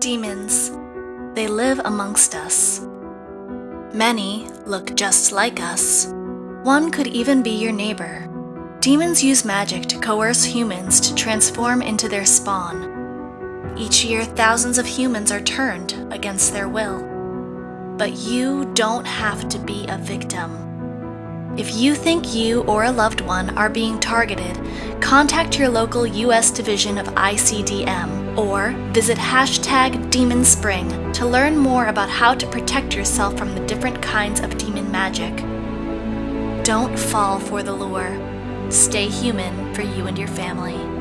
Demons. They live amongst us. Many look just like us. One could even be your neighbor. Demons use magic to coerce humans to transform into their spawn. Each year, thousands of humans are turned against their will. But you don't have to be a victim. If you think you or a loved one are being targeted, contact your local U.S. division of ICDM or visit hashtag Demon Spring to learn more about how to protect yourself from the different kinds of demon magic. Don't fall for the lure. Stay human for you and your family.